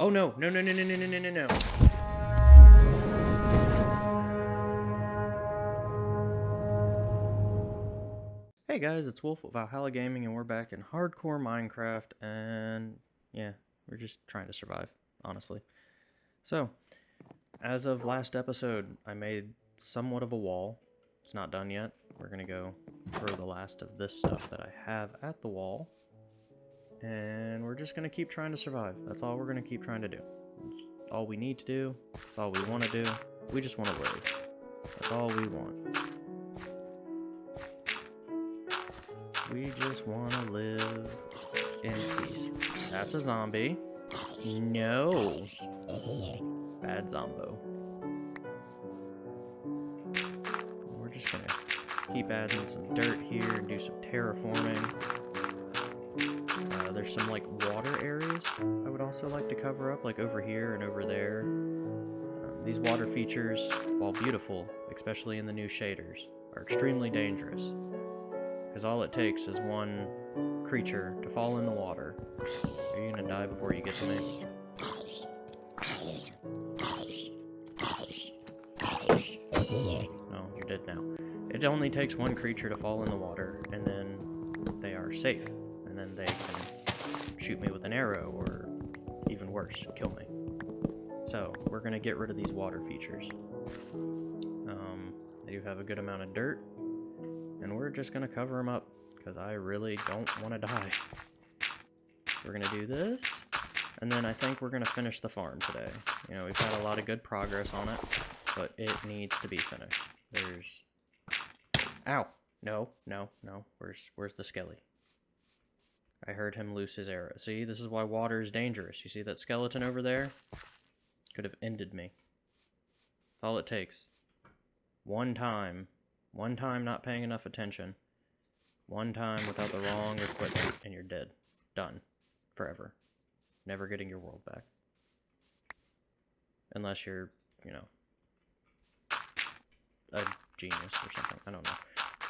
Oh no, no, no, no, no, no, no, no, no, no. Hey guys, it's Wolf of Valhalla Gaming, and we're back in hardcore Minecraft, and yeah, we're just trying to survive, honestly. So, as of last episode, I made somewhat of a wall. It's not done yet. We're gonna go throw the last of this stuff that I have at the wall, and we're just gonna keep trying to survive. That's all we're gonna keep trying to do. All we need to do. All we want to do. We just want to live. That's all we want. We just want to live in peace. That's a zombie. No. Bad zombo. We're just gonna keep adding some dirt here and do some terraforming. Uh, there's some like water areas I would also like to cover up, like over here and over there. Um, these water features, while beautiful, especially in the new shaders, are extremely dangerous. Because all it takes is one creature to fall in the water. Are you gonna die before you get to me? No, you're dead now. It only takes one creature to fall in the water, and then they are safe. And then they can shoot me with an arrow, or even worse, kill me. So, we're gonna get rid of these water features. Um, they do have a good amount of dirt, and we're just gonna cover them up because I really don't want to die. We're gonna do this, and then I think we're gonna finish the farm today. You know, we've had a lot of good progress on it, but it needs to be finished. There's, ow, no, no, no. Where's where's the skelly? I heard him loose his arrow. See, this is why water is dangerous. You see that skeleton over there? Could have ended me. All it takes. One time one time not paying enough attention. One time without the wrong equipment, and you're dead. Done. Forever. Never getting your world back. Unless you're, you know, a genius or something. I don't know.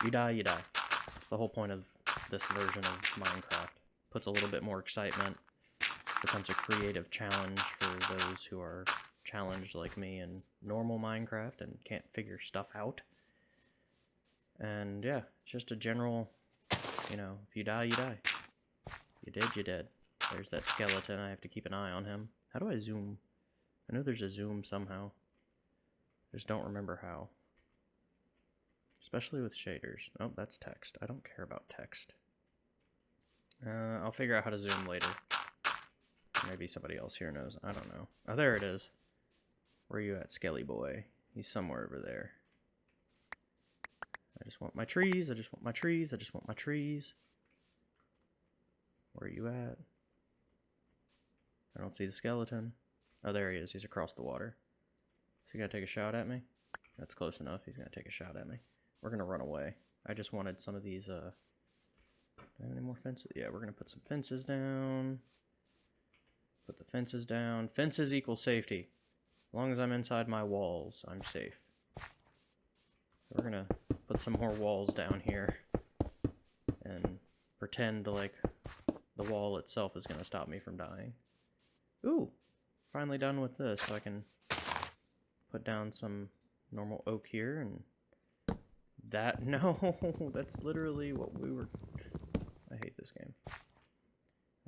You die, you die. That's The whole point of this version of Minecraft. Puts a little bit more excitement. Becomes a creative challenge for those who are challenged like me in normal Minecraft and can't figure stuff out. And yeah, just a general, you know, if you die, you die. You did, you did. There's that skeleton. I have to keep an eye on him. How do I zoom? I know there's a zoom somehow. I just don't remember how. Especially with shaders. Oh, that's text. I don't care about text. Uh, I'll figure out how to zoom later. Maybe somebody else here knows. I don't know. Oh, there it is. Where are you at, Skelly Boy? He's somewhere over there. I just want my trees. I just want my trees. I just want my trees. Where are you at? I don't see the skeleton. Oh, there he is. He's across the water. Is he gonna take a shot at me? That's close enough. He's gonna take a shot at me. We're gonna run away. I just wanted some of these, uh... Have any more fences? Yeah, we're gonna put some fences down. Put the fences down. Fences equal safety. As long as I'm inside my walls, I'm safe. We're gonna put some more walls down here and pretend like the wall itself is gonna stop me from dying. Ooh, finally done with this, so I can put down some normal oak here and that, no, that's literally what we were, I hate this game.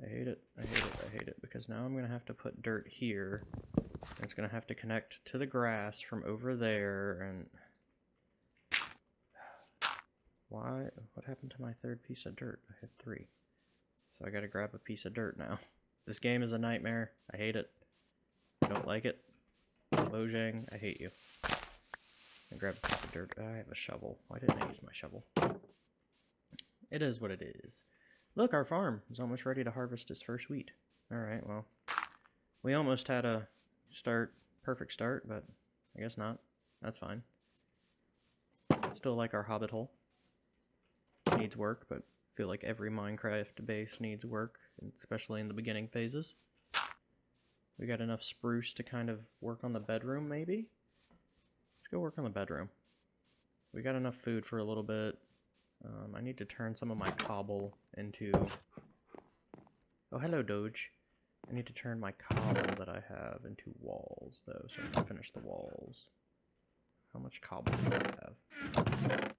I hate it, I hate it, I hate it, because now I'm gonna have to put dirt here, and it's gonna have to connect to the grass from over there, and why? What happened to my third piece of dirt? I had three. So I gotta grab a piece of dirt now. This game is a nightmare. I hate it. I don't like it. Mojang, I hate you. I grab a piece of dirt. I have a shovel. Why didn't I use my shovel? It is what it is. Look, our farm is almost ready to harvest its first wheat. Alright, well. We almost had a start, perfect start, but I guess not. That's fine. Still like our hobbit hole needs work, but feel like every Minecraft base needs work, especially in the beginning phases. We got enough spruce to kind of work on the bedroom, maybe? Let's go work on the bedroom. We got enough food for a little bit. Um, I need to turn some of my cobble into... Oh, hello, Doge. I need to turn my cobble that I have into walls, though, so I can finish the walls. How much cobble do I have?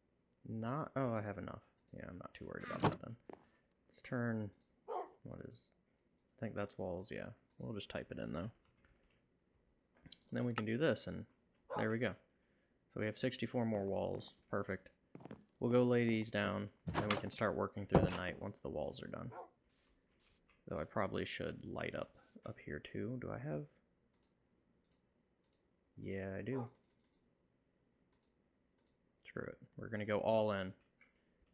Not... Oh, I have enough. Yeah, I'm not too worried about that then. Let's turn... What is... I think that's walls, yeah. We'll just type it in, though. And then we can do this, and there we go. So we have 64 more walls. Perfect. We'll go lay these down, and we can start working through the night once the walls are done. Though I probably should light up up here too. Do I have... Yeah, I do. Screw it. We're going to go all in.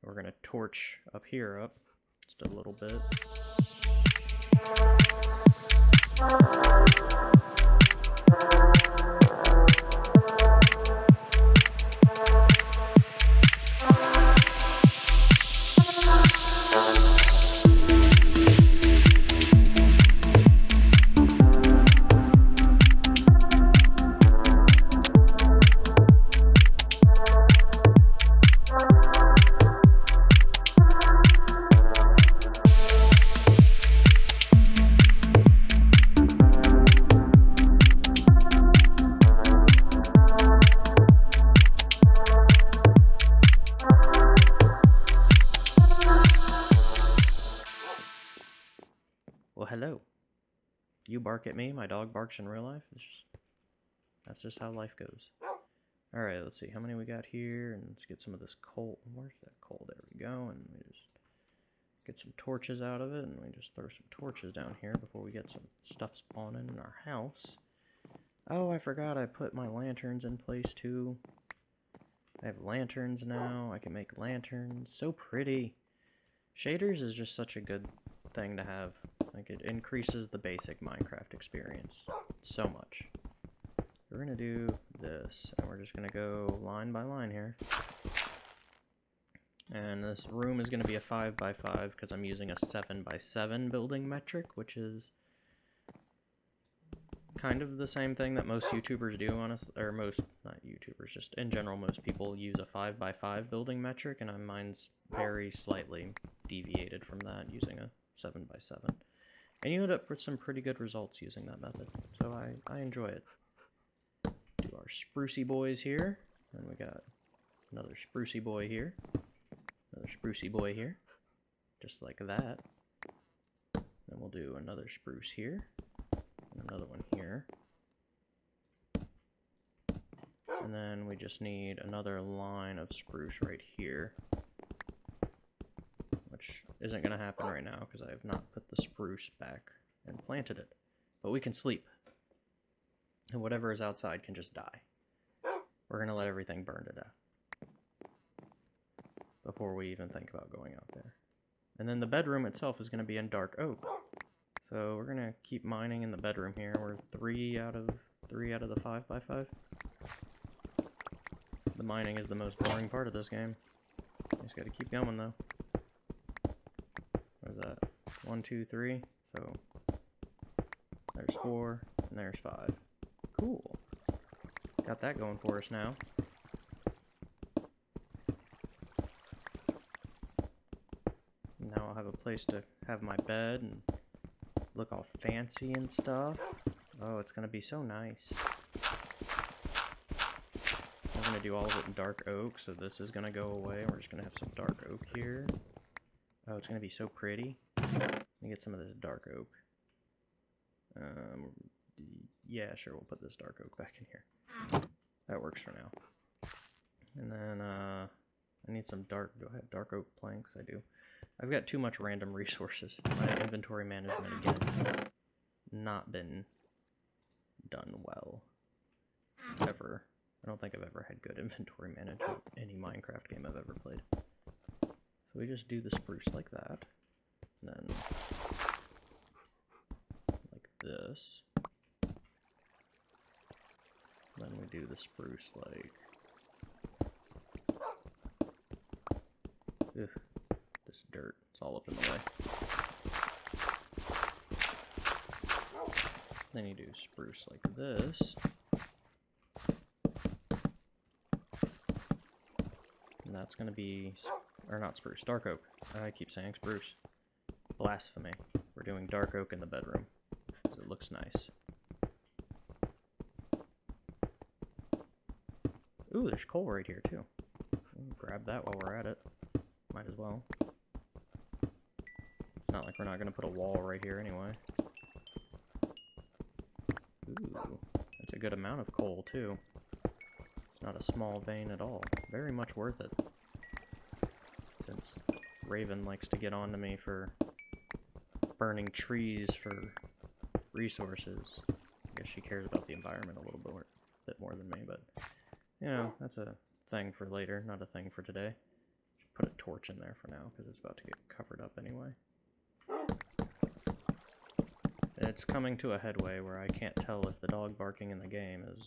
We're going to torch up here up just a little bit. Barks in real life. It's just, that's just how life goes. Alright, let's see. How many we got here? And let's get some of this coal. Where's that coal? There we go. And we just get some torches out of it. And we just throw some torches down here before we get some stuff spawning in our house. Oh, I forgot I put my lanterns in place too. I have lanterns now. I can make lanterns. So pretty. Shaders is just such a good thing to have. Like, it increases the basic Minecraft experience so much. We're gonna do this, and we're just gonna go line by line here. And this room is gonna be a 5 by 5 because I'm using a 7 by 7 building metric, which is kind of the same thing that most YouTubers do, honestly, or most, not YouTubers, just in general, most people use a 5 by 5 building metric, and mine's very slightly deviated from that, using a 7 by 7 And you end up with some pretty good results using that method, so I, I enjoy it. Do our sprucey boys here, and we got another sprucey boy here, another sprucey boy here, just like that. Then we'll do another spruce here, another one here. And then we just need another line of spruce right here isn't going to happen right now because I have not put the spruce back and planted it. But we can sleep. And whatever is outside can just die. We're going to let everything burn to death. Before we even think about going out there. And then the bedroom itself is going to be in dark oak. So we're going to keep mining in the bedroom here. We're three out of three out of the five by five. The mining is the most boring part of this game. Just gotta keep going though that? One, two, three. So there's four, and there's five. Cool. Got that going for us now. Now I'll have a place to have my bed and look all fancy and stuff. Oh, it's gonna be so nice. We're gonna do all of it in dark oak, so this is gonna go away. We're just gonna have some dark oak here. Oh, it's going to be so pretty. Let me get some of this dark oak. Um, yeah, sure, we'll put this dark oak back in here. That works for now. And then, uh, I need some dark, do I have dark oak planks? I do. I've got too much random resources. My inventory management, again, has not been done well. Ever. I don't think I've ever had good inventory management in any Minecraft game I've ever played. So we just do the spruce like that. And then like this. Then we do the spruce like Ugh, this dirt, it's all up in the way. Then you do spruce like this. And that's going to be or not spruce, dark oak. I keep saying spruce. Blasphemy. We're doing dark oak in the bedroom. It looks nice. Ooh, there's coal right here too. Grab that while we're at it. Might as well. It's not like we're not gonna put a wall right here anyway. Ooh, that's a good amount of coal too. It's not a small vein at all. Very much worth it. Raven likes to get on to me for burning trees for resources. I guess she cares about the environment a little bit more, bit more than me, but you know, that's a thing for later, not a thing for today. Just put a torch in there for now because it's about to get covered up anyway. It's coming to a headway where I can't tell if the dog barking in the game is,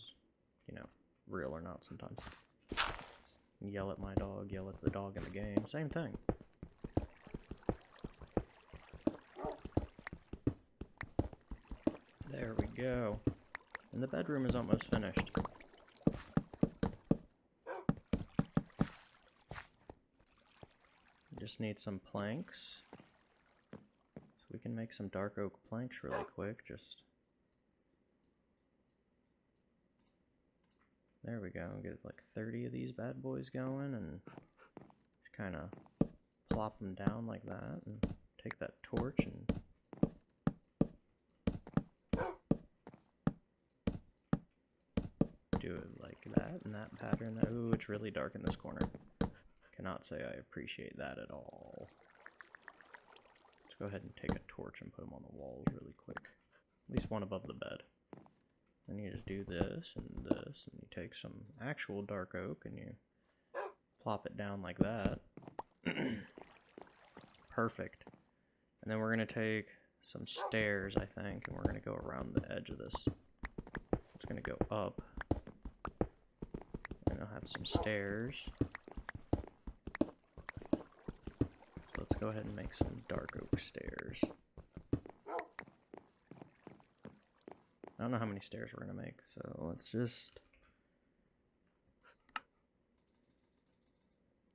you know, real or not sometimes. Yell at my dog, yell at the dog in the game, same thing. There we go. And the bedroom is almost finished. Just need some planks. So we can make some dark oak planks really quick, just... There we go, get like 30 of these bad boys going and just kind of plop them down like that and take that torch and do it like that that. Ooh, it's really dark in this corner. Cannot say I appreciate that at all. Let's go ahead and take a torch and put them on the walls really quick. At least one above the bed. Then you just do this and this, and you take some actual dark oak and you plop it down like that. Perfect. And then we're going to take some stairs, I think, and we're going to go around the edge of this. It's going to go up. And some stairs. So let's go ahead and make some dark oak stairs. I don't know how many stairs we're going to make, so let's just...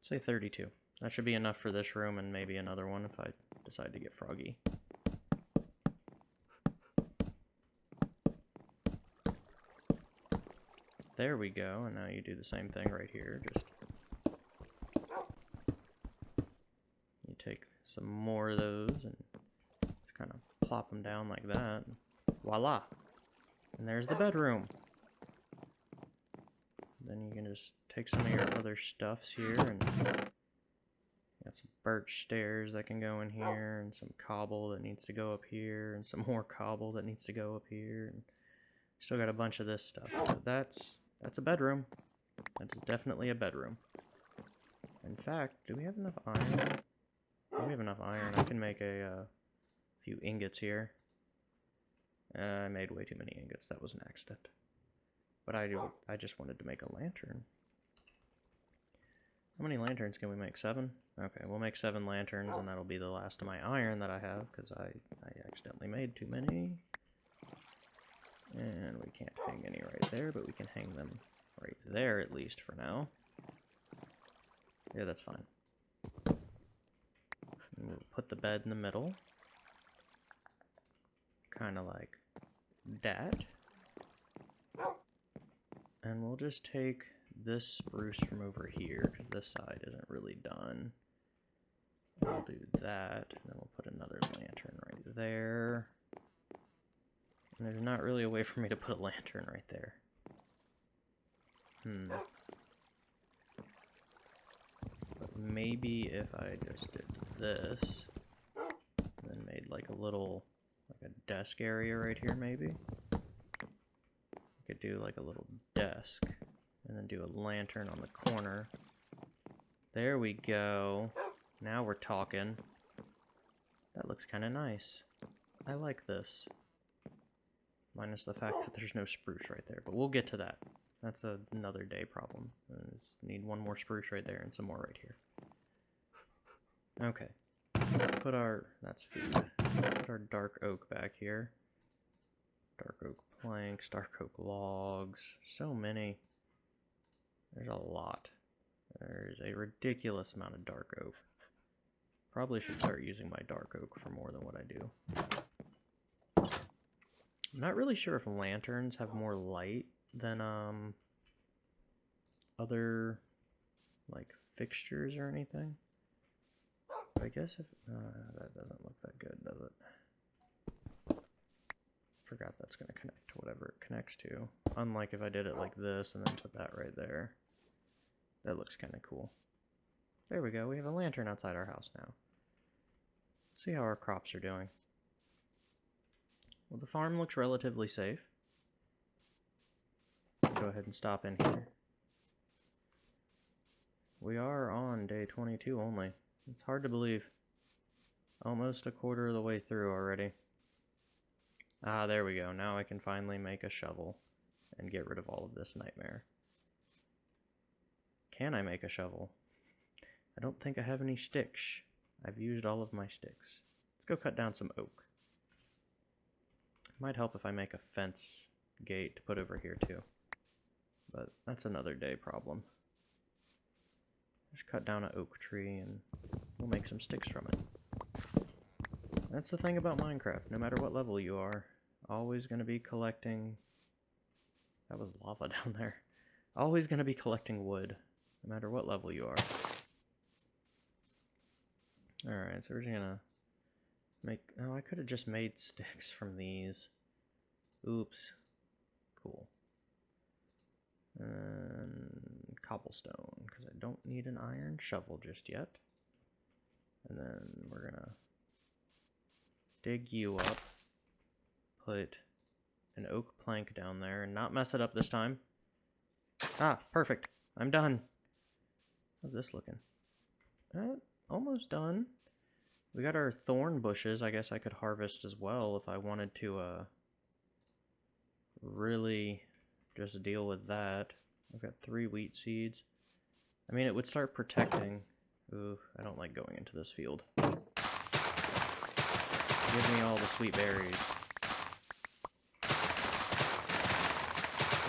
Say 32. That should be enough for this room and maybe another one if I decide to get froggy. There we go, and now you do the same thing right here, just... You take some more of those and just kind of plop them down like that. Voila! And there's the bedroom. Then you can just take some of your other stuffs here and got some birch stairs that can go in here and some cobble that needs to go up here and some more cobble that needs to go up here and still got a bunch of this stuff. So that's that's a bedroom. That's definitely a bedroom. In fact, do we have enough iron? Oh, we have enough iron. I can make a uh, few ingots here. Uh, I made way too many ingots. That was an accident. But I, do, I just wanted to make a lantern. How many lanterns can we make? Seven? Okay, we'll make seven lanterns, and that'll be the last of my iron that I have, because I, I accidentally made too many. And we can't hang any right there, but we can hang them right there, at least, for now. Yeah, that's fine. And we'll put the bed in the middle. Kind of like that. And we'll just take this spruce from over here, because this side isn't really done. We'll do that, and then we'll put another lantern right there. And there's not really a way for me to put a lantern right there. Hmm. But maybe if I just did this, then made like a little, like a desk area right here maybe. I could do like a little desk, and then do a lantern on the corner. There we go. Now we're talking. That looks kind of nice. I like this. Minus the fact that there's no spruce right there, but we'll get to that. That's a, another day problem. need one more spruce right there and some more right here. Okay. Put our, that's food. Put our dark oak back here. Dark oak planks, dark oak logs, so many. There's a lot. There's a ridiculous amount of dark oak. Probably should start using my dark oak for more than what I do. I'm not really sure if lanterns have more light than um other like fixtures or anything. I guess if uh, that doesn't look that good, does it? Forgot that's gonna connect to whatever it connects to. Unlike if I did it like this and then put that right there. That looks kind of cool. There we go. We have a lantern outside our house now. Let's see how our crops are doing. Well, the farm looks relatively safe. Go ahead and stop in here. We are on day 22 only. It's hard to believe. Almost a quarter of the way through already. Ah, there we go. Now I can finally make a shovel and get rid of all of this nightmare. Can I make a shovel? I don't think I have any sticks. I've used all of my sticks. Let's go cut down some oak. Might help if I make a fence gate to put over here too. But that's another day problem. Just cut down an oak tree and we'll make some sticks from it. That's the thing about Minecraft. No matter what level you are, always going to be collecting... That was lava down there. Always going to be collecting wood, no matter what level you are. Alright, so we're just gonna make... Oh, I could have just made sticks from these. Oops. Cool. And cobblestone, because I don't need an iron shovel just yet. And then we're gonna dig you up, put an oak plank down there, and not mess it up this time. Ah, perfect. I'm done. How's this looking? Uh, almost done. We got our thorn bushes. I guess I could harvest as well if I wanted to uh, really just deal with that. I've got three wheat seeds. I mean, it would start protecting. Ooh, I don't like going into this field. Give me all the sweet berries.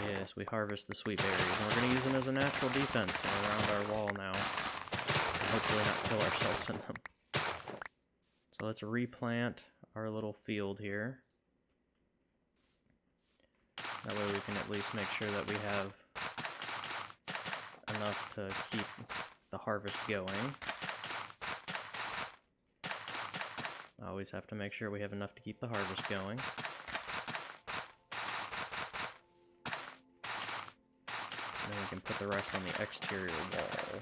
Yes, we harvest the sweet berries, and we're going to use them as a natural defense around our wall now. Hopefully not kill ourselves in them. So let's replant our little field here. That way we can at least make sure that we have enough to keep the harvest going. Always have to make sure we have enough to keep the harvest going. then we can put the rest on the exterior wall,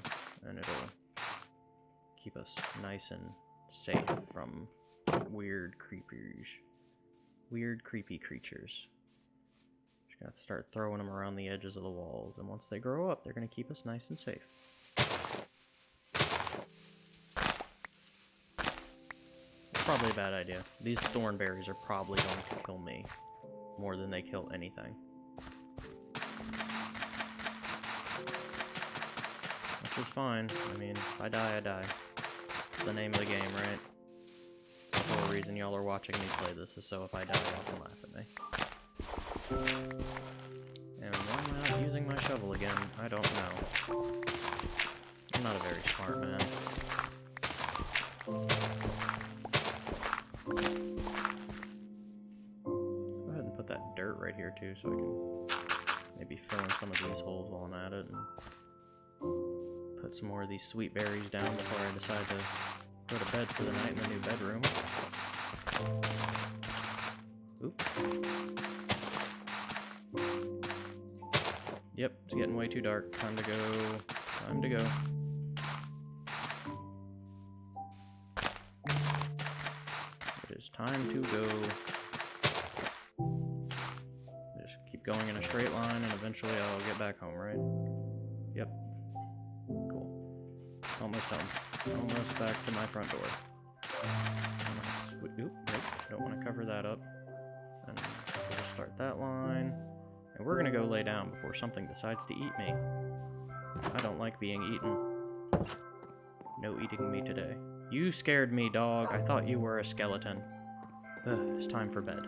and it'll keep us nice and safe from weird creepers. Weird creepy creatures. Just gotta start throwing them around the edges of the walls, and once they grow up, they're gonna keep us nice and safe. Probably a bad idea. These thorn berries are probably going to kill me more than they kill anything. Which is fine. I mean, if I die, I die. The name of the game, right? It's the whole reason y'all are watching me play this is so if I die, y'all can laugh at me. And why am I not using my shovel again? I don't know. I'm not a very smart man. Go ahead and put that dirt right here too so I can maybe fill in some of these holes while I'm at it and put some more of these sweet berries down before I decide to go to bed for the night in the new bedroom. Oop. Yep, it's getting way too dark. Time to go. Time to go. It is time to go. Just keep going in a straight line and eventually I'll get back home, right? Yep. Almost done. Almost back to my front door. Oop, nope, don't want to cover that up. And we'll start that line. And we're gonna go lay down before something decides to eat me. I don't like being eaten. No eating me today. You scared me, dog. I thought you were a skeleton. Ugh, it's time for bed.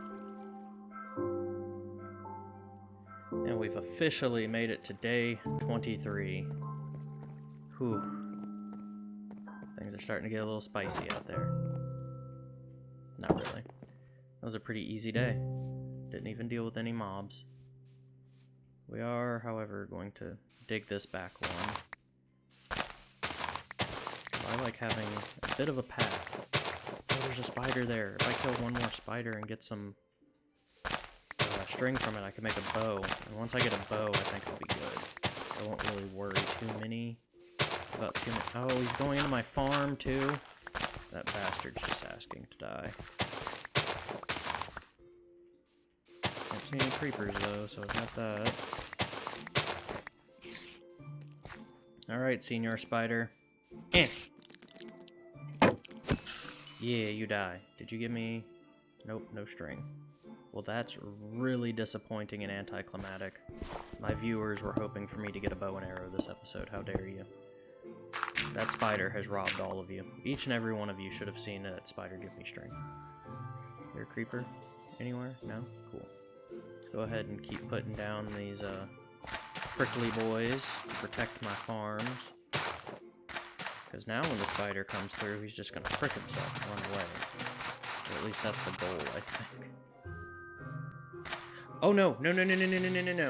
And we've officially made it to day 23. Whew. Things are starting to get a little spicy out there. Not really. That was a pretty easy day. Didn't even deal with any mobs. We are, however, going to dig this back one. I like having a bit of a path. Oh, there's a spider there. If I kill one more spider and get some uh, string from it, I can make a bow. And once I get a bow, I think I'll be good. I won't really worry too many about too many. Oh, he's going into my farm too. That bastard's just asking to die. Don't see any creepers though, so I've got that. Alright, Senior Spider. Eh. Yeah, you die. Did you give me... Nope, no string. Well, that's really disappointing and anticlimactic. My viewers were hoping for me to get a bow and arrow this episode. How dare you. That spider has robbed all of you. Each and every one of you should have seen that spider give me string. You're a creeper? Anywhere? No? Cool. Let's go ahead and keep putting down these, uh, prickly boys to protect my farms. Because now when the spider comes through, he's just going to prick himself and run away. Or at least that's the goal, I think. Oh no! No, no, no, no, no, no, no, no, no!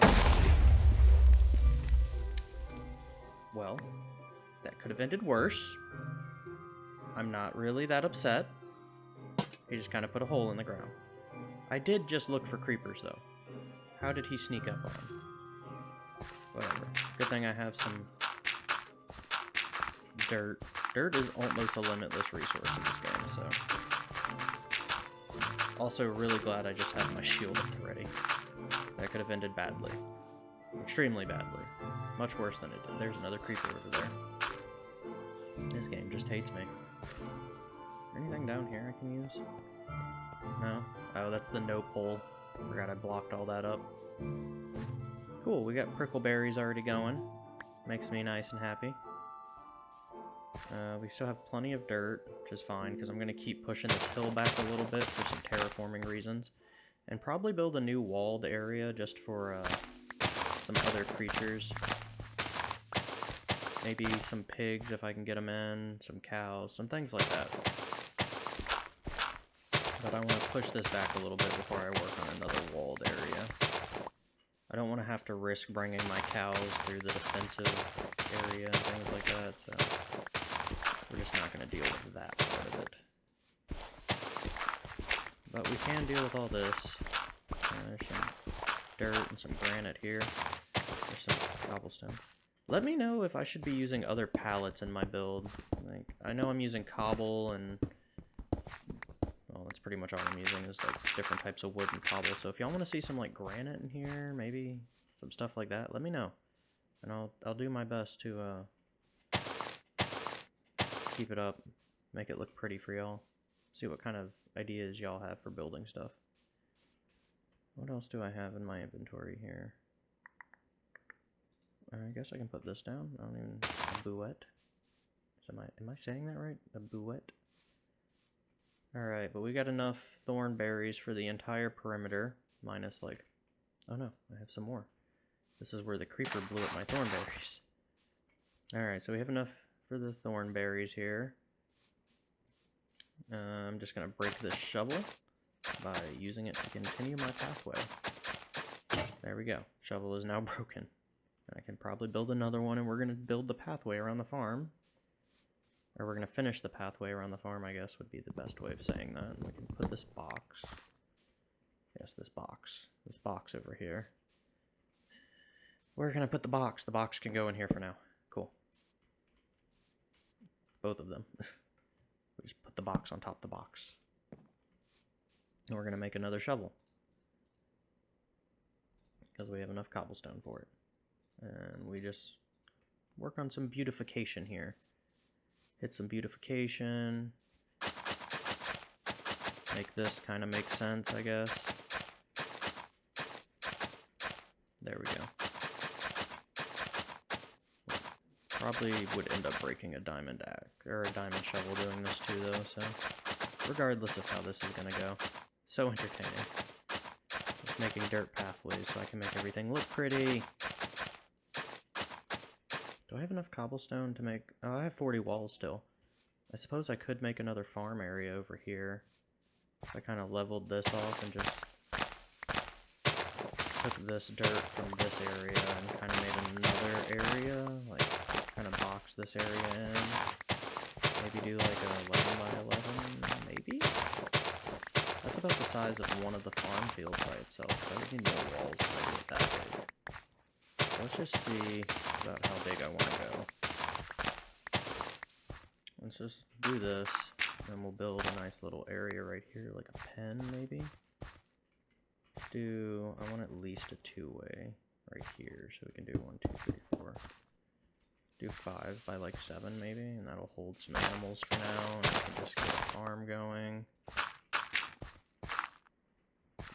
Well, could have ended worse. I'm not really that upset. He just kind of put a hole in the ground. I did just look for creepers, though. How did he sneak up on him? Whatever. Good thing I have some dirt. Dirt is almost a limitless resource in this game, so... Also, really glad I just had my shield up ready. That could have ended badly. Extremely badly. Much worse than it did. There's another creeper over there. This game just hates me. Anything down here I can use? No? Oh, that's the no pole. Forgot I blocked all that up. Cool, we got prickleberries already going. Makes me nice and happy. Uh, we still have plenty of dirt, which is fine, because I'm going to keep pushing this hill back a little bit for some terraforming reasons. And probably build a new walled area just for uh, some other creatures. Maybe some pigs if I can get them in, some cows, some things like that. But I want to push this back a little bit before I work on another walled area. I don't want to have to risk bringing my cows through the defensive area and things like that, so we're just not going to deal with that part of it. But we can deal with all this. Uh, there's some dirt and some granite here. There's some cobblestone. Let me know if I should be using other pallets in my build. Like, I know I'm using cobble and... Well, that's pretty much all I'm using is like different types of wood and cobble. So if y'all want to see some like granite in here, maybe some stuff like that, let me know. And I'll, I'll do my best to uh, keep it up, make it look pretty for y'all. See what kind of ideas y'all have for building stuff. What else do I have in my inventory here? I guess I can put this down. I don't even... A bouette? Am I, am I saying that right? A bouette? Alright, but we got enough thorn berries for the entire perimeter. Minus, like... Oh no, I have some more. This is where the creeper blew up my thorn berries. Alright, so we have enough for the thorn berries here. Uh, I'm just going to break this shovel by using it to continue my pathway. There we go. Shovel is now broken. I can probably build another one, and we're going to build the pathway around the farm. Or we're going to finish the pathway around the farm, I guess, would be the best way of saying that. And we can put this box. Yes, this box. This box over here. Where can I put the box? The box can go in here for now. Cool. Both of them. we just put the box on top of the box. And we're going to make another shovel. Because we have enough cobblestone for it. And we just work on some beautification here. Hit some beautification. Make this kind of make sense, I guess. There we go. Probably would end up breaking a diamond axe, or a diamond shovel doing this too though, so regardless of how this is gonna go. So entertaining. Just making dirt pathways so I can make everything look pretty. I have enough cobblestone to make... Oh, I have 40 walls still. I suppose I could make another farm area over here. I kind of leveled this off and just took this dirt from this area and kind of made another area, like kind of box this area in. Maybe do like a 11 by 11, maybe? That's about the size of one of the farm fields by itself, I need more walls I it that big. Let's just see about how big I want to go. Let's just do this, and we'll build a nice little area right here, like a pen maybe. Do I want at least a two-way right here, so we can do one, two, three, four. Do five by like seven maybe, and that'll hold some animals for now, and we can just get a farm going.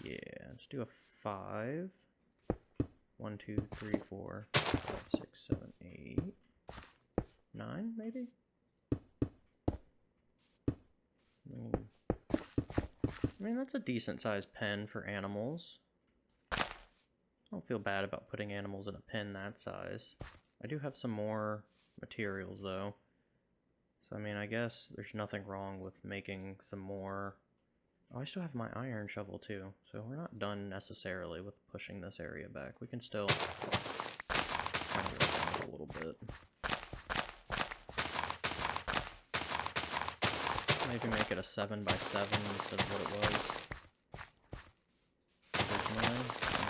Yeah, let's do a five. One, two, three, four, five, six, seven, eight, nine, maybe. I mean, that's a decent sized pen for animals. I don't feel bad about putting animals in a pen that size. I do have some more materials though. So I mean, I guess there's nothing wrong with making some more Oh, I still have my iron shovel too, so we're not done necessarily with pushing this area back. We can still a little bit. Maybe make it a 7 by 7 instead of what it was originally.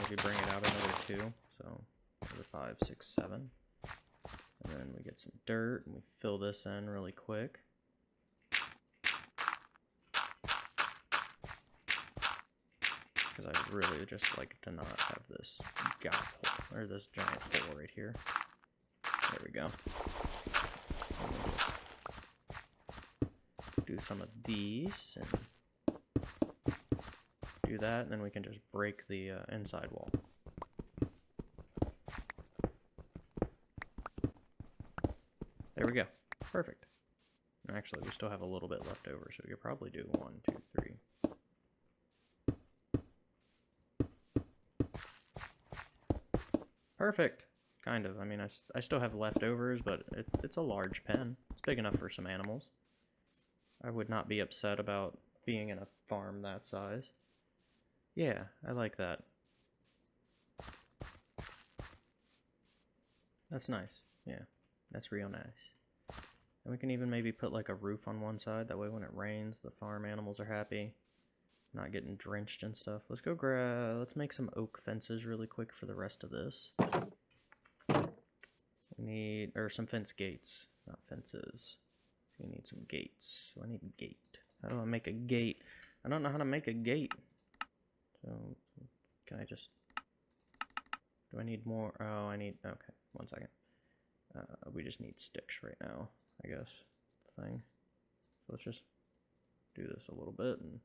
Maybe bring it out another 2, so another 5, 6, 7. And then we get some dirt, and we fill this in really quick. Because I really just like to not have this gap hole, or this giant hole right here. There we go. Do some of these, and do that, and then we can just break the uh, inside wall. There we go. Perfect. Actually, we still have a little bit left over, so we could probably do one, two, three, Perfect. Kind of. I mean, I, I still have leftovers, but it's, it's a large pen. It's big enough for some animals. I would not be upset about being in a farm that size. Yeah, I like that. That's nice. Yeah, that's real nice. And we can even maybe put like a roof on one side. That way when it rains, the farm animals are happy. Not getting drenched and stuff. Let's go grab, let's make some oak fences really quick for the rest of this. We need, or some fence gates, not fences. We need some gates. So I need a gate. How do I make a gate? I don't know how to make a gate. So, can I just, do I need more? Oh, I need, okay, one second. Uh, we just need sticks right now, I guess, thing. So let's just do this a little bit and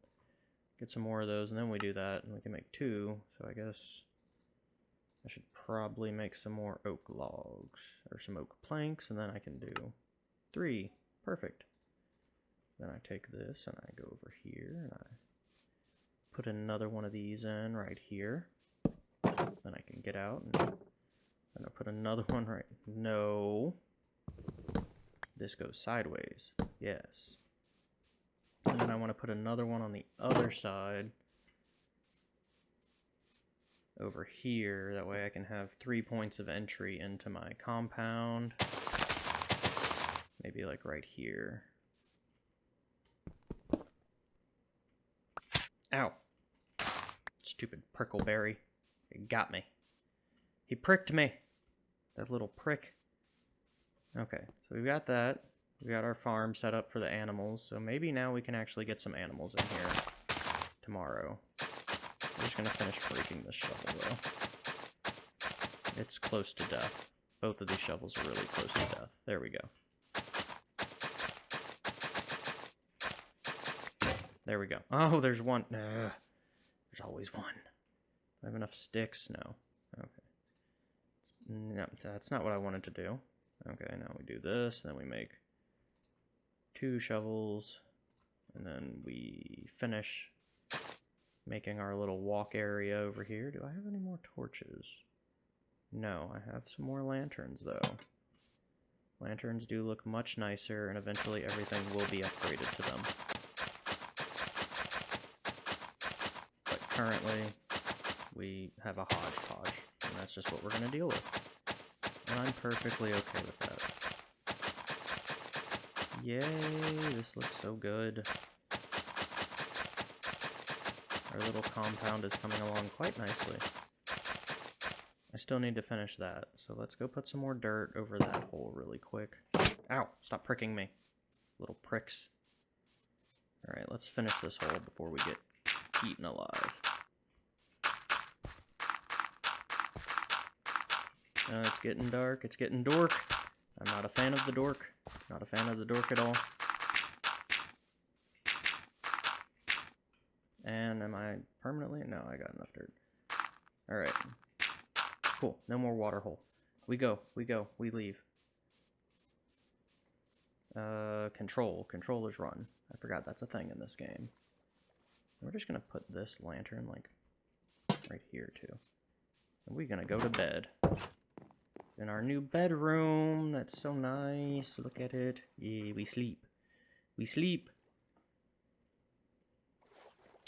get some more of those, and then we do that, and we can make two, so I guess I should probably make some more oak logs, or some oak planks, and then I can do three. Perfect. Then I take this, and I go over here, and I put another one of these in right here. Then I can get out, and then I put another one right... No. This goes sideways. Yes. And then I want to put another one on the other side over here. That way I can have three points of entry into my compound. Maybe like right here. Ow. Stupid prickleberry. It got me. He pricked me. That little prick. Okay, so we've got that. We got our farm set up for the animals, so maybe now we can actually get some animals in here tomorrow. I'm just gonna finish breaking this shovel though. It's close to death. Both of these shovels are really close to death. There we go. There we go. Oh, there's one. Ugh. There's always one. I have enough sticks? No. Okay. No, that's not what I wanted to do. Okay, now we do this, and then we make two shovels, and then we finish making our little walk area over here. Do I have any more torches? No, I have some more lanterns though. Lanterns do look much nicer, and eventually everything will be upgraded to them. But currently, we have a hodgepodge, and that's just what we're gonna deal with. And I'm perfectly okay with that. Yay, this looks so good. Our little compound is coming along quite nicely. I still need to finish that, so let's go put some more dirt over that hole really quick. Ow, stop pricking me. Little pricks. Alright, let's finish this hole before we get eaten alive. Uh, it's getting dark, it's getting dork. I'm not a fan of the dork. Not a fan of the dork at all. And am I permanently? No, I got enough dirt. Alright. Cool. No more water hole. We go. We go. We leave. Uh, control. Controllers run. I forgot that's a thing in this game. We're just gonna put this lantern, like, right here, too. And we're gonna go to bed. In our new bedroom. That's so nice. Look at it. Yeah, we sleep. We sleep.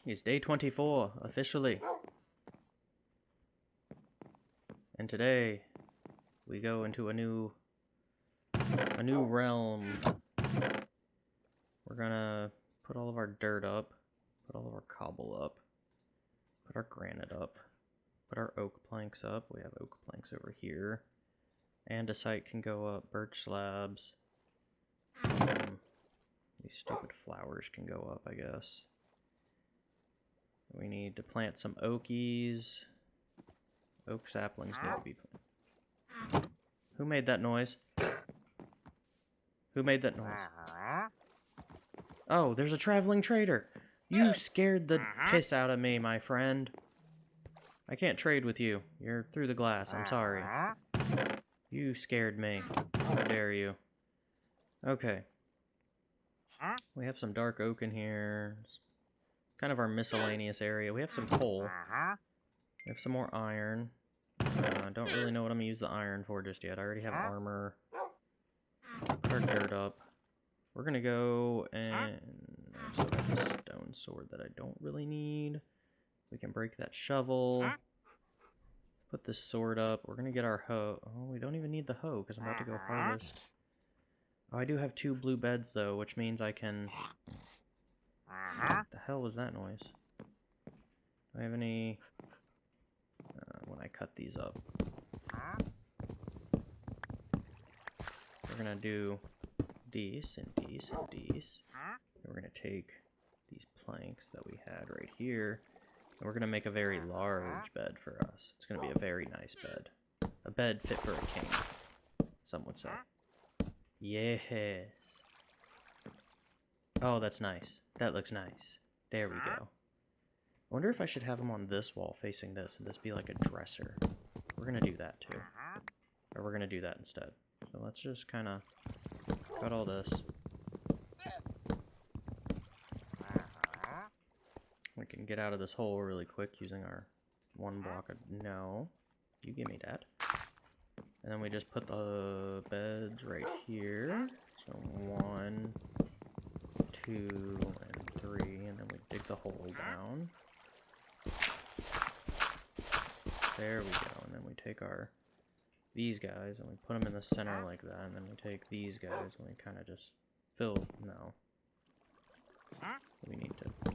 It's day 24, officially. And today, we go into a new, a new realm. We're gonna put all of our dirt up, put all of our cobble up, put our granite up, put our oak planks up. We have oak planks over here. Andesite can go up, birch slabs. Um, these stupid flowers can go up, I guess. We need to plant some oakies. Oak saplings need to be planted. Who made that noise? Who made that noise? Oh, there's a traveling trader. You scared the piss out of me, my friend. I can't trade with you. You're through the glass. I'm sorry. You scared me. How dare you. Okay. We have some dark oak in here. It's kind of our miscellaneous area. We have some coal. We have some more iron. I uh, don't really know what I'm going to use the iron for just yet. I already have armor. Our dirt up. We're going to go and... I got this stone sword that I don't really need. We can break that shovel. Put this sword up. We're going to get our hoe. Oh, we don't even need the hoe because I'm about to go uh-huh. harvest. Oh, I do have two blue beds though, which means I can... Uh-huh. What the hell was that noise? Do I have any... Uh, when I cut these up. Uh-huh. We're going to do these and these and these. And we're going to take these planks that we had right here and we're going to make a very large bed for us. It's going to be a very nice bed. A bed fit for a king, some would say. Yes. Oh, that's nice. That looks nice. There we go. I wonder if I should have them on this wall facing this and this be like a dresser. We're going to do that too. Uh-huh. Or we're going to do that instead. So let's just kind of cut all this. We can get out of this hole really quick using our one uh-huh. block of... No. You give me that. And then we just put the beds right here. So one, two, and three. And then we dig the hole down. There we go. And then we take our these guys and we put them in the center like that. And then we take these guys and we kind of just fill... No. We need to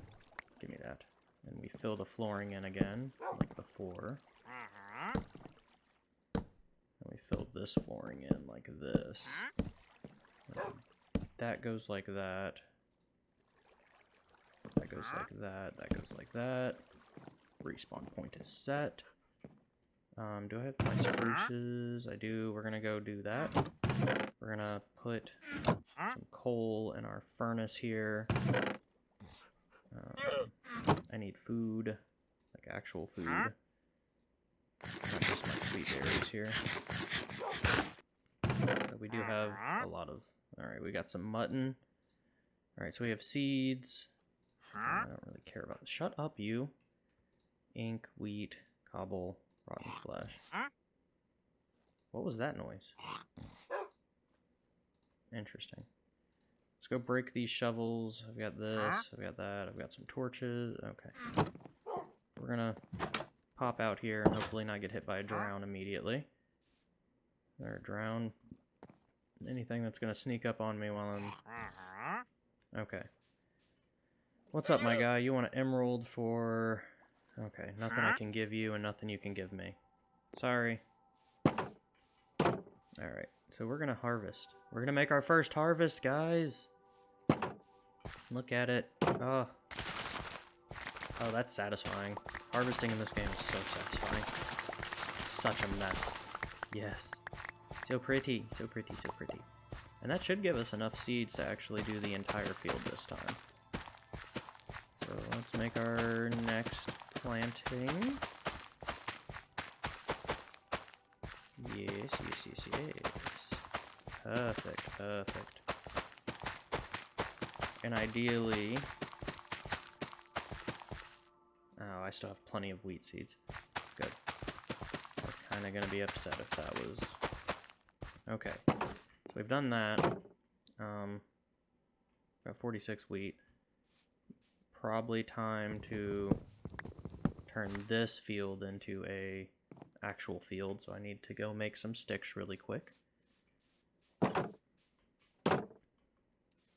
Give me that. And we fill the flooring in again, like before. And we filled this flooring in like this. that goes like that. That goes like that. That goes like that. Respawn point is set. Um, do I have my spruces? I do. We're gonna go do that. We're gonna put some coal in our furnace here. Um, I need food, like actual food. Not just my sweet berries here. But we do have a lot of... Alright, we got some mutton. Alright, so we have seeds. I don't really care about... Shut up, you. Ink, wheat, cobble, rotten flesh. What was that noise? Interesting. Let's go break these shovels. I've got this, I've got that, I've got some torches. Okay. We're gonna pop out here and hopefully not get hit by a drown immediately. Or drown anything that's gonna sneak up on me while I'm... Uh-huh. Okay. What's up, my guy? You want an emerald for... Okay, nothing I can give you and nothing you can give me. Sorry. Alright, so we're gonna harvest. We're gonna make our first harvest, guys! Look at it. Oh. Oh, that's satisfying. Harvesting in this game is so satisfying. Such a mess. Yes. So pretty, so pretty, so pretty. And that should give us enough seeds to actually do the entire field this time. So let's make our next planting. Yes, yes, yes, yes. Perfect, perfect. And ideally... Oh, I still have plenty of wheat seeds. Good. I was kind of going to be upset if that was... Okay. So we've done that. Um, got 46 wheat. Probably time to turn this field into a actual field, so I need to go make some sticks really quick.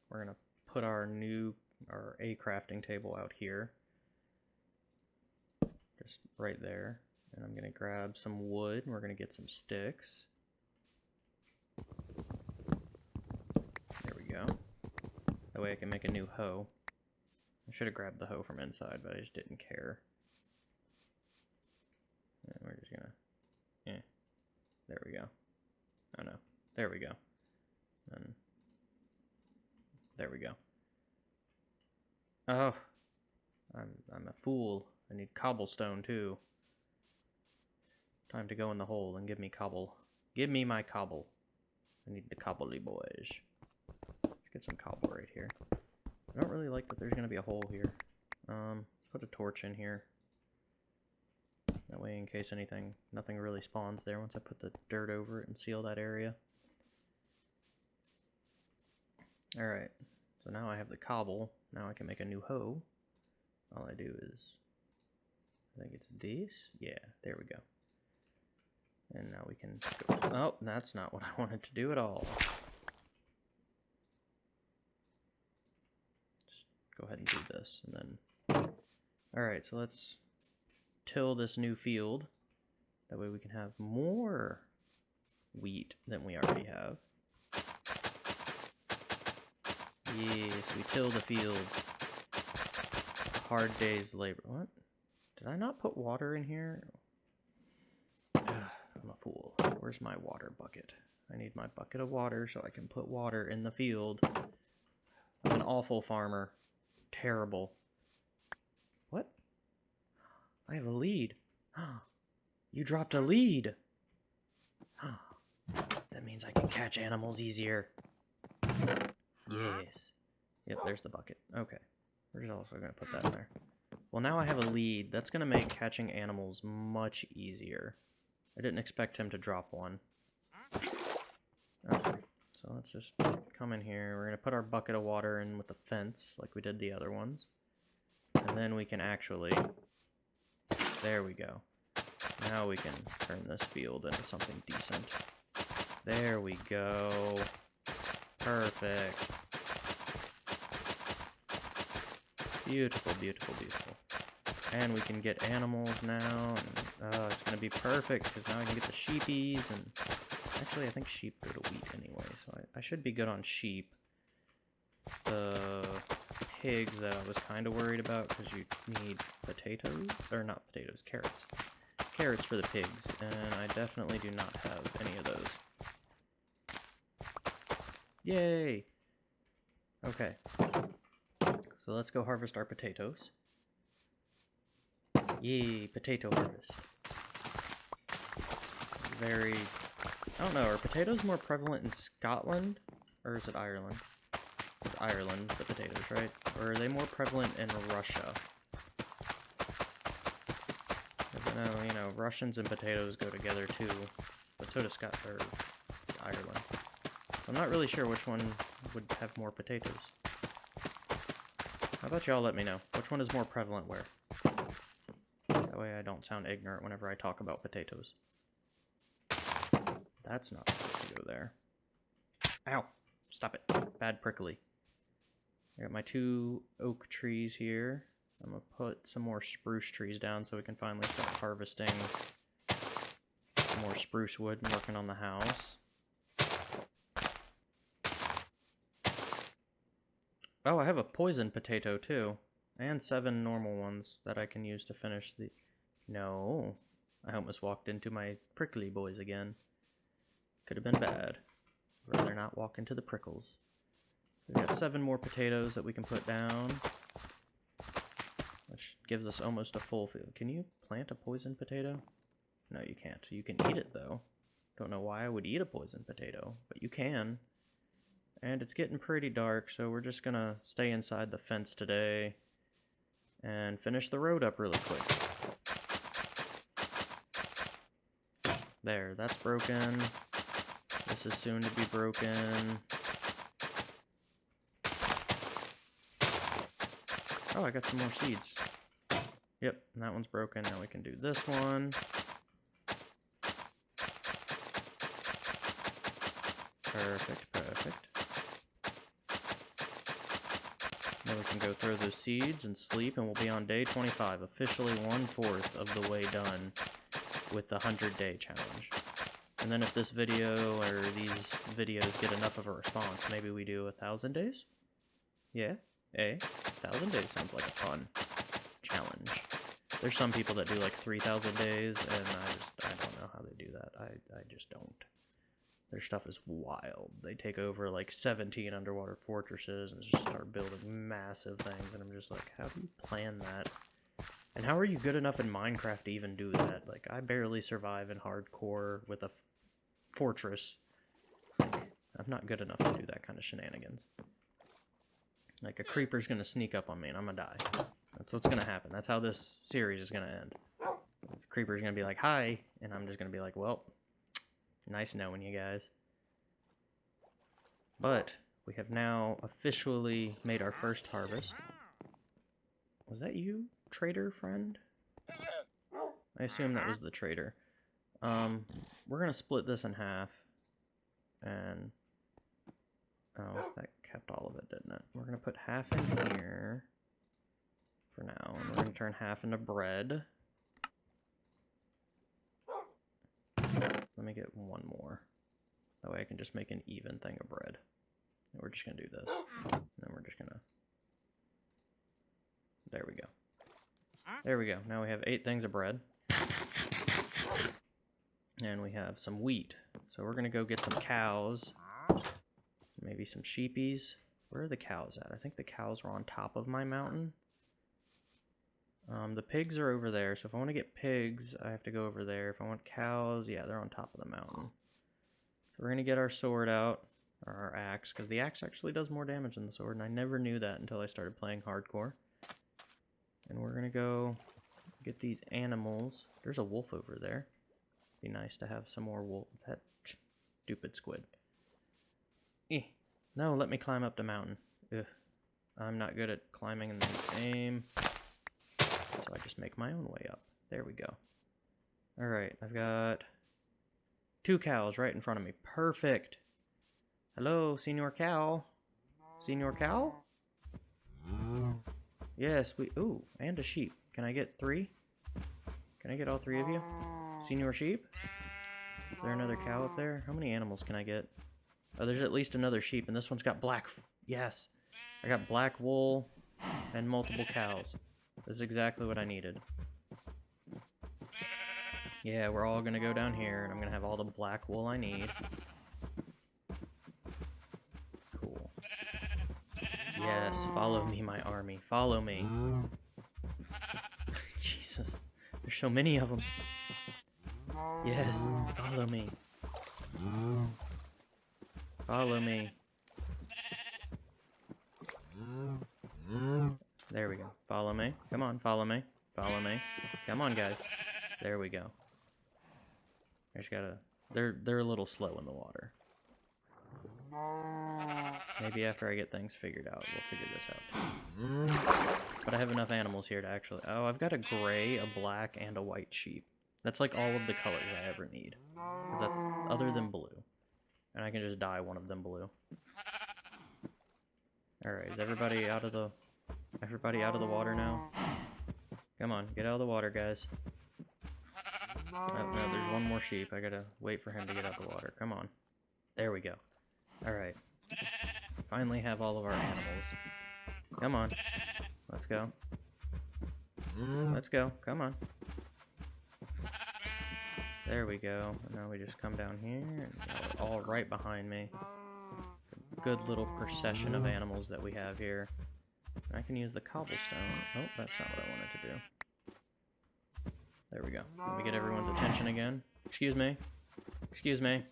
We're gonna put our new, our A crafting table out here. Just right there. And I'm gonna grab some wood, and we're gonna get some sticks. There we go. That way I can make a new hoe. I should have grabbed the hoe from inside, but I just didn't care. And we're just gonna, yeah, there we go. Oh no, there we go. And there we go. Oh, I'm I'm a fool. I need cobblestone too. Time to go in the hole and give me cobble. Give me my cobble. I need the cobbly boys. Let's get some cobble right here. I don't really like that there's gonna be a hole here. Um, let's put a torch in here. That way, in case anything, nothing really spawns there once I put the dirt over it and seal that area. Alright, so now I have the cobble. Now I can make a new hoe. All I do is, I think it's this. Yeah, there we go. And now we can go, oh, that's not what I wanted to do at all. Just go ahead and do this, and then, alright, so let's till this new field. That way we can have more wheat than we already have. Yes, we till the field. Hard day's labor. What? Did I not put water in here? I'm a fool. Where's my water bucket? I need my bucket of water so I can put water in the field. I'm an awful farmer. Terrible. What? I have a lead. You dropped a lead. That means I can catch animals easier. Yes. Yep, there's the bucket. Okay. We're just also going to put that in there. Well, now I have a lead. That's going to make catching animals much easier. I didn't expect him to drop one. Okay. So let's just come in here. We're going to put our bucket of water in with the fence, like we did the other ones. And then we can actually there we go. Now we can turn this field into something decent. There we go. Perfect. Beautiful, beautiful, beautiful. And we can get animals now, and uh, it's going to be perfect, because now I can get the sheepies, and actually I think sheep go to wheat anyway, so I, I should be good on sheep. The pigs that I was kind of worried about because you need potatoes, or not potatoes, carrots. Carrots for the pigs, and I definitely do not have any of those. Yay! Okay. So let's go harvest our potatoes. Yay, potato harvest. Very... I don't know, are potatoes more prevalent in Scotland? Or is it Ireland? Ireland, the potatoes, right? Or are they more prevalent in Russia? I don't know, you know, Russians and potatoes go together too, but so does Scott or Ireland. I'm not really sure which one would have more potatoes. How about y'all let me know? Which one is more prevalent where? That way I don't sound ignorant whenever I talk about potatoes. That's not supposed to go there. Ow! Stop it. Bad prickly. I got my two oak trees here. I'm gonna put some more spruce trees down so we can finally start harvesting more spruce wood and working on the house. Oh, I have a poison potato too. And seven normal ones that I can use to finish the... No. I almost walked into my prickly boys again. Could have been bad. Rather not walk into the prickles. We've got seven more potatoes that we can put down. Which gives us almost a full field. Can you plant a poison potato? No, you can't. You can eat it, though. Don't know why I would eat a poison potato, but you can. And it's getting pretty dark, so we're just gonna stay inside the fence today and finish the road up really quick. There, that's broken. This is soon to be broken. Oh, I got some more seeds. Yep, that one's broken. Now we can do this one. Perfect, perfect. Now we can go throw those seeds and sleep, and we'll be on day 25, officially one-fourth of the way done with the 100-day challenge. And then if this video or these videos get enough of a response, maybe we do a thousand days? Yeah? A? Thousand days sounds like a fun challenge. There's some people that do like 3,000 days, and I just, I don't know how they do that. I, I just don't. Their stuff is wild. They take over like 17 underwater fortresses and just start building massive things, and I'm just like, how do you plan that? And how are you good enough in Minecraft to even do that? Like, I barely survive in hardcore with a fortress. I'm not good enough to do that kind of shenanigans. Like, a creeper's gonna sneak up on me and I'm gonna die. That's what's gonna happen. That's how this series is gonna end. The creeper's gonna be like, hi, and I'm just gonna be like, well, nice knowing you guys. But, we have now officially made our first harvest. Was that you, trader friend? I assume that was the trader. Um, we're gonna split this in half, and oh, that kept all of it, didn't it? We're gonna put half in here for now, and we're gonna turn half into bread. Let me get one more. That way I can just make an even thing of bread. And we're just gonna do this. And then we're just gonna... There we go. There we go. Now we have eight things of bread. And we have some wheat. So we're gonna go get some cows. Maybe some sheepies. Where are the cows at? I think the cows are on top of my mountain. Um, the pigs are over there, so if I want to get pigs, I have to go over there. If I want cows, yeah, they're on top of the mountain. So we're going to get our sword out, or our axe, because the axe actually does more damage than the sword, and I never knew that until I started playing hardcore. And we're going to go get these animals. There's a wolf over there. Be nice to have some more wolf. That stupid squid. Eh. No, let me climb up the mountain. Ugh. I'm not good at climbing in this game. So I just make my own way up. There we go. Alright, I've got two cows right in front of me. Perfect. Hello, Senor Cow. Senor Cow? Yes, we... Ooh, and a sheep. Can I get three? Can I get all three of you? Senor Sheep? Is there another cow up there? How many animals can I get? Oh, there's at least another sheep, and this one's got black... Yes! I got black wool and multiple cows. This is exactly what I needed. Yeah, we're all gonna go down here, and I'm gonna have all the black wool I need. Cool. Yes, follow me, my army. Follow me. Jesus. There's so many of them. Yes, follow me. Follow me. There we go. Follow me. Come on, follow me. Follow me. Come on, guys. There we go. I just gotta... They're, they're a little slow in the water. Maybe after I get things figured out, we'll figure this out. But I have enough animals here to actually... Oh, I've got a gray, a black, and a white sheep. That's like all of the colors I ever need. Because that's other than blue. And I can just dye one of them blue. Alright, is everybody out of the... Everybody out of the water now? Come on, get out of the water, guys. Oh, no, there's one more sheep. I gotta wait for him to get out of the water. Come on. There we go. Alright. Finally have all of our animals. Come on. Let's go. Let's go. Come on. There we go. Now we just come down here, all right behind me. Good little procession of animals that we have here. I can use the cobblestone. Oh, that's not what I wanted to do. There we go. Let me get everyone's attention again. Excuse me. Excuse me.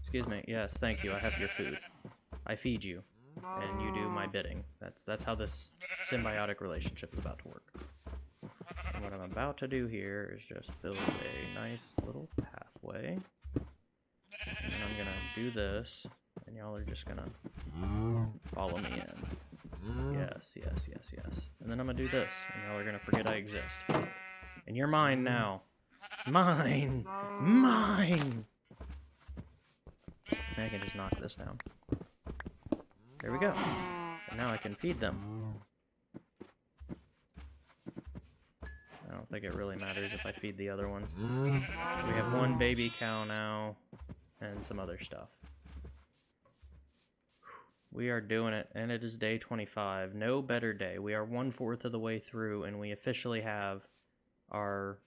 Excuse me. Yes, thank you. I have your food. I feed you, and you do my bidding. That's that's how this symbiotic relationship is about to work. And what I'm about to do here is just build a nice little pathway. And I'm gonna do this, and y'all are just gonna follow me in. Mm-hmm. Yes, yes, yes, yes. And then I'm gonna do this, and y'all are gonna forget I exist. And you're mine mm-hmm. now. Mine! Mine! I can just knock this down. There we go. And now I can feed them. I don't think it really matters if I feed the other ones. Mm-hmm. We have one baby cow now, and some other stuff. We are doing it, and it is day 25. No better day. We are one-fourth of the way through, and we officially have our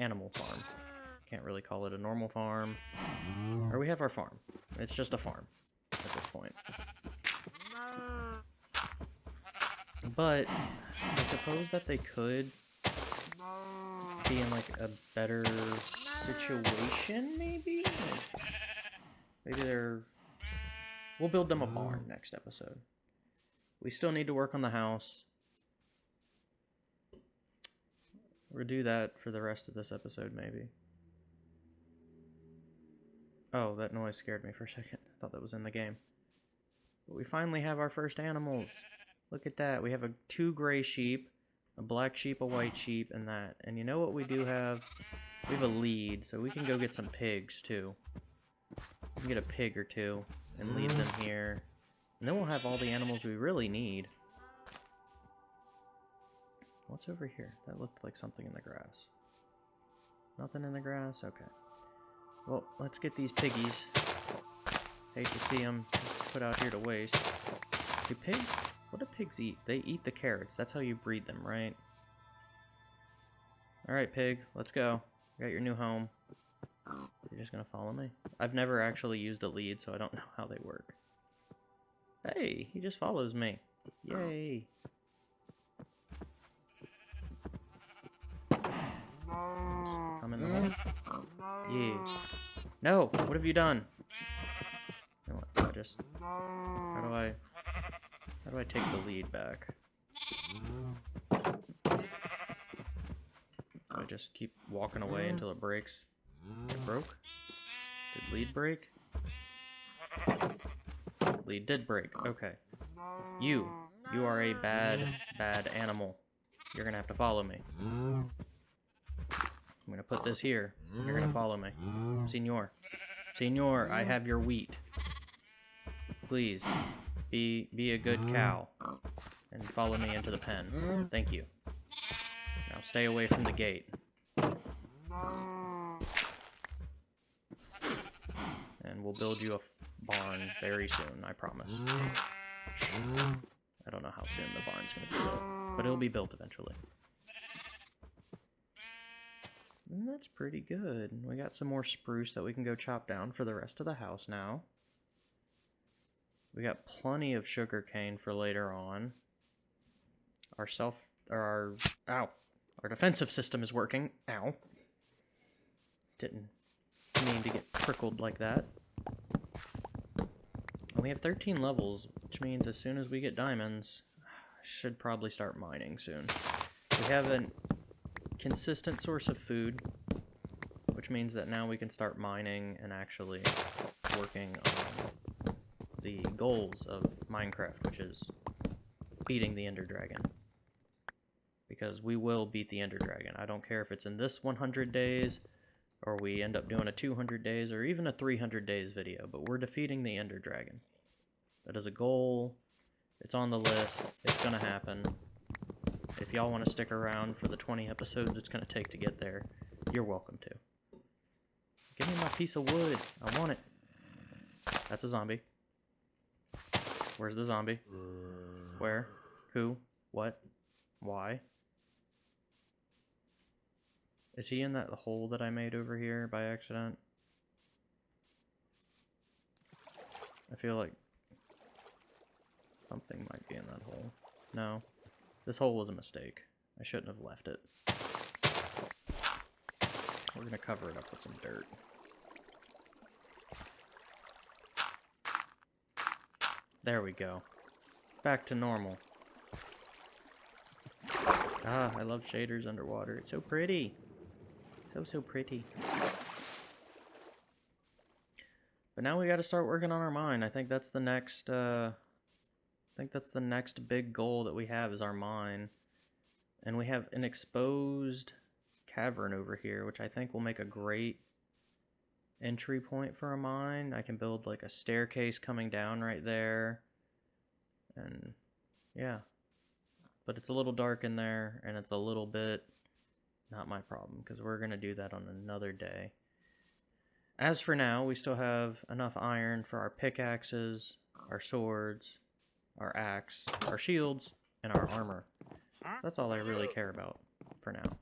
animal farm. Can't really call it a normal farm. Or we have our farm. It's just a farm at this point. But I suppose that they could be in like a better situation, maybe? Maybe they're... We'll build them a barn mm. next episode. We still need to work on the house. We'll do that for the rest of this episode, maybe. Oh, that noise scared me for a second. I thought that was in the game. But we finally have our first animals. Look at that. We have a two gray sheep, a black sheep, a white sheep, and that. And you know what we do have? We have a lead, so we can go get some pigs, too. We can get a pig or two and leave them mm. here. And then we'll have all the animals we really need. What's over here? That looked like something in the grass. Nothing in the grass? Okay. Well, let's get these piggies. Hate to see them put out here to waste. Do pigs... What do pigs eat? They eat the carrots. That's how you breed them, right? Alright, pig. Let's go. got your new home. You're just gonna follow me? I've never actually used a lead, so I don't know how they work. Hey, he just follows me. Yay. Come in the hole. Yeah. No! What have you done? You know what? I just... How do I... How do I take the lead back? I just keep walking away until it breaks? It broke? Did lead break? Lead did break. Okay. You. You are a bad, bad animal. You're gonna have to follow me. I'm gonna put this here. You're gonna follow me. Senor. Senor, I have your wheat. Please, be be a good cow. And follow me into the pen. Thank you. Now stay away from the gate. And we'll build you a barn very soon, I promise. I don't know how soon the barn's gonna be built, but it'll be built eventually. And that's pretty good. We got some more spruce that we can go chop down for the rest of the house now. We got plenty of sugar cane for later on. Our self, or our, ow, our defensive system is working. Ow. Didn't mean to get prickled like that. We have 13 levels, which means as soon as we get diamonds, I should probably start mining soon. We have a consistent source of food, which means that now we can start mining and actually working on the goals of Minecraft, which is beating the Ender Dragon. Because we will beat the Ender Dragon. I don't care if it's in this 100 days, or we end up doing a 200 days, or even a 300 days video, but we're defeating the Ender Dragon. That is a goal. It's on the list. It's gonna happen. If y'all want to stick around for the 20 episodes it's gonna take to get there, you're welcome to. Give me my piece of wood. I want it. That's a zombie. Where's the zombie? Where? Who? What? Why? Is he in that hole that I made over here by accident? I feel like something might be in that hole. No. This hole was a mistake. I shouldn't have left it. We're gonna cover it up with some dirt. There we go. Back to normal. Ah, I love shaders underwater. It's so pretty. So, so pretty. But now we gotta start working on our mine. I think that's the next, uh... I think that's the next big goal that we have is our mine. And we have an exposed cavern over here, which I think will make a great entry point for a mine. I can build like a staircase coming down right there. And yeah. But it's a little dark in there and it's a little bit not my problem because we're going to do that on another day. As for now, we still have enough iron for our pickaxes, our swords, our axe, our shields, and our armor. That's all I really care about for now.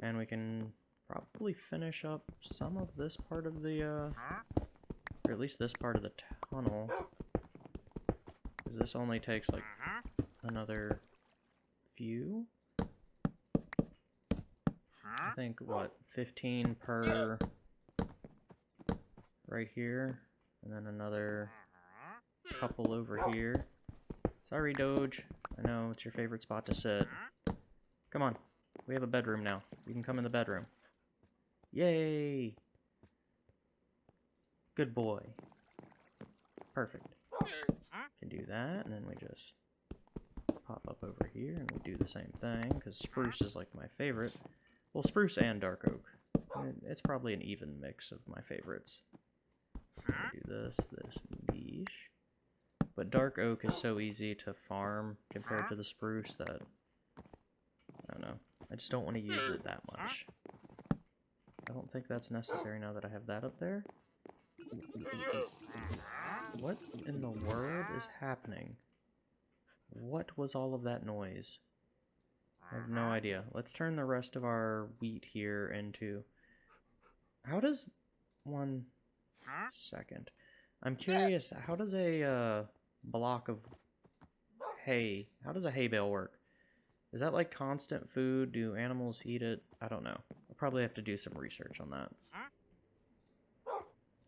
And we can probably finish up some of this part of the, uh, or at least this part of the tunnel. Because this only takes, like, another few? I think, what, 15 per right here, and then another mm-hmm. couple over here. Sorry, Doge. I know it's your favorite spot to sit. Mm-hmm. Come on. We have a bedroom now. You can come in the bedroom. Yay! Good boy. Perfect. Mm-hmm. Can do that, and then we just pop up over here, and we do the same thing, because spruce is like my favorite. Well, spruce and dark oak. It's probably an even mix of my favorites. Do this, this, niche. But dark oak is so easy to farm compared to the spruce that I don't know. I just don't want to use it that much. I don't think that's necessary now that I have that up there. What in the world is happening? What was all of that noise? I have no idea. Let's turn the rest of our wheat here into... How does one... Second. I'm curious, how does a uh, block of hay... How does a hay bale work? Is that like constant food? Do animals eat it? I don't know. I'll probably have to do some research on that.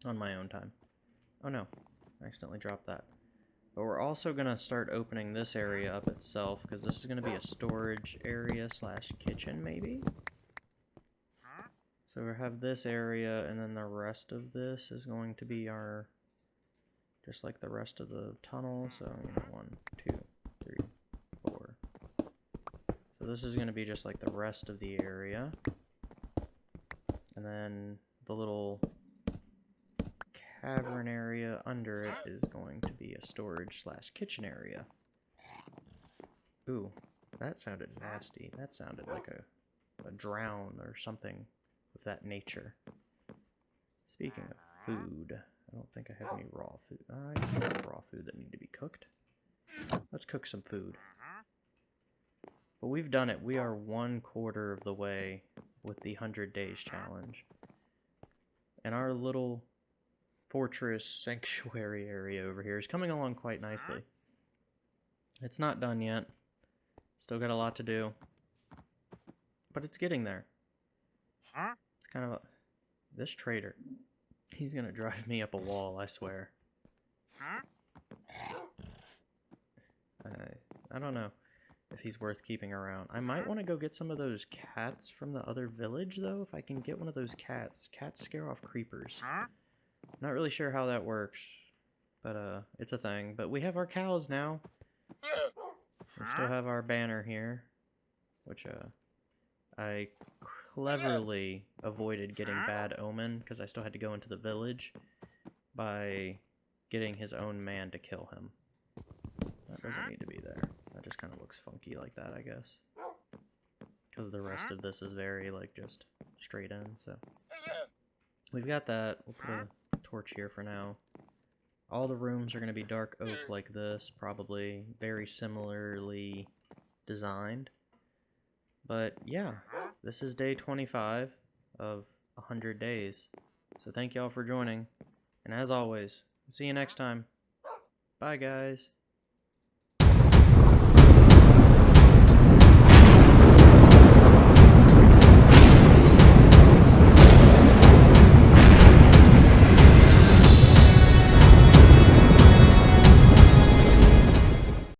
On my own time. Oh no. I accidentally dropped that. But we're also going to start opening this area up itself, because this is going to be a storage area slash kitchen, maybe? So we have this area, and then the rest of this is going to be our, just like the rest of the tunnel, so, you know, one, two, three, four. So this is going to be just like the rest of the area. And then the little cavern area under it is going to be a storage slash kitchen area. Ooh, that sounded nasty. That sounded like a, a drown or something of that nature. Speaking of food, I don't think I have any raw food. I have raw food that need to be cooked. Let's cook some food. But we've done it. We are one quarter of the way with the 100 days challenge. And our little fortress sanctuary area over here is coming along quite nicely. It's not done yet. Still got a lot to do. But it's getting there. It's kind of a... This trader. He's gonna drive me up a wall, I swear. I, I don't know if he's worth keeping around. I might want to go get some of those cats from the other village, though, if I can get one of those cats. Cats scare off creepers. Not really sure how that works. but uh, it's a thing. But we have our cows now. We still have our banner here, which uh, I cleverly avoided getting bad omen because I still had to go into the village by getting his own man to kill him. That doesn't need to be there. That just kind of looks funky like that, I guess. Because the rest of this is very, like, just straight in, so. We've got that. We'll put a torch here for now. All the rooms are going to be dark oak hmm. like this, probably. Very similarly designed. But, yeah. This is day 25 of 100 days. So thank y'all for joining. And as always, see you next time. Bye, guys.